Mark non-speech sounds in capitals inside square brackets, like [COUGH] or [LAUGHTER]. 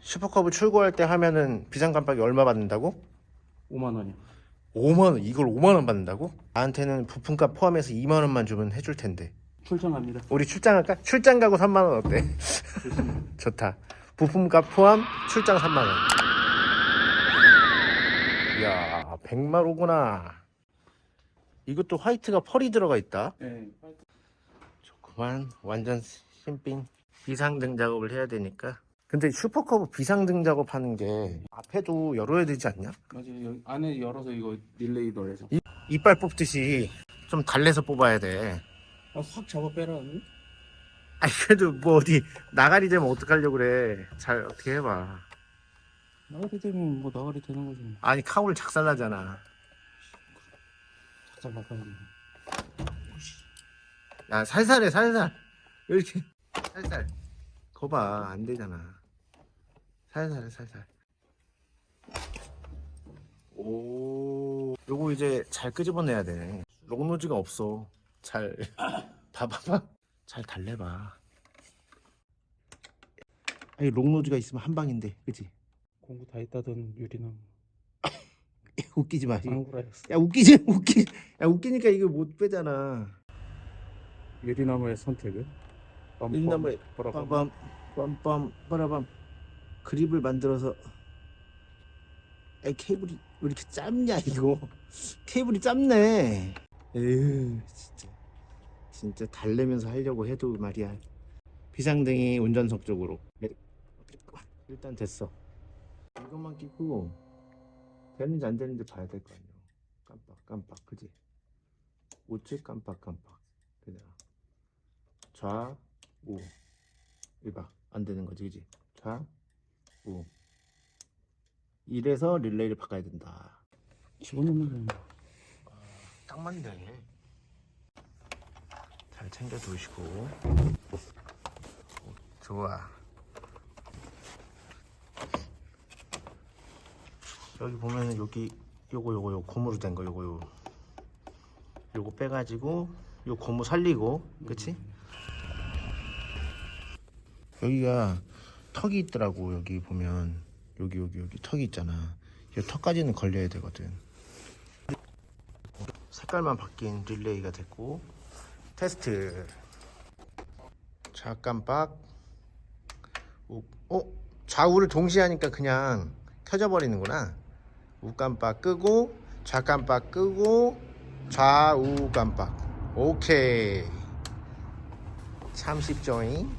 슈퍼컵을 출고할 때 하면은 비상 깜빡이 얼마 받는다고? 5만 원이요. 5만 원 이걸 5만 원 받는다고? 나한테는 부품값 포함해서 2만 원만 주면 해줄 텐데 출장합니다. 우리 출장 할까? 출장 가고 3만 원 어때? [LAUGHS] 좋다 부품값 포함 출장 3만 원 이야 백마로구나 이것도 화이트가 펄이 들어가 있다 네. 좋구만 완전 신빙 비상 등 작업을 해야 되니까 근데 슈퍼커브 비상등 작업하는 게 앞에도 열어야 되지 않냐? 맞아요. 여기 안에 열어서 이거 릴레이 넣어서 이- 이빨 뽑듯이 좀 달래서 뽑아야 돼 아, 확 잡아 빼라. 아니 그래도 뭐 어디 나가리 되면 어떡하려고 그래 잘 어떻게 해봐 나가리 되면 뭐 나가리 되는 거지. 아니 카울 작살나잖아 작살 나가리. 야 살살해 살살 이렇게 살살 거봐 안 되잖아 살살해 살살. 오. 요거 이제 잘 끄집어내야 돼. 록노즈가 없어. 잘 [LAUGHS] 봐봐봐. 잘 달래봐. 아니 록노즈가 있으면 한 방인데 그치? 공구 다 있다던 유리나무. [LAUGHS] 웃기지 마. 야 웃기지 웃기 야 웃기니까 이거 못 빼잖아. 유리나무의 선택은? 빰빰, 유리나무에 빠라밤. 빰빰 빰빰 빠라밤 그립을 만들어서 에 케이블이 왜 이렇게 짧냐 이거? 케이블이 짧네. 에휴 진짜. 진짜 달래면서 하려고 해도 말이야. 비상등이 운전석 쪽으로. 네. 일단 됐어. 이것만 끼고 되는지 안 되는지 봐야 될 거 아니야. 깜빡 깜빡 그지? 우측 깜빡 깜빡. 그냥. 좌우. 이봐 안 되는 거지 그지? 좌 우 이래서 릴레이를 바꿔야 된다. 집어넣는 거. 딱 맞네. 잘 챙겨 두시고. 좋아. 여기 보면은 여기 요거 요거 요 고무로 된 거 요거 요. 요거 빼가지고 요 고무 살리고 그치? 여기가 턱이 있더라고 여기 보면. 여기 여기 여기 턱이 있잖아. 이 턱까지는 걸려야 되거든. 색깔만 바뀐 릴레이가 됐고 테스트. 좌깜빡. 우, 어? 좌우를 동시에 하니까 그냥 켜져 버리는구나. 우깜빡 끄고 좌깜빡 끄고 좌우 깜빡. 오케이. 참 쉽죠잉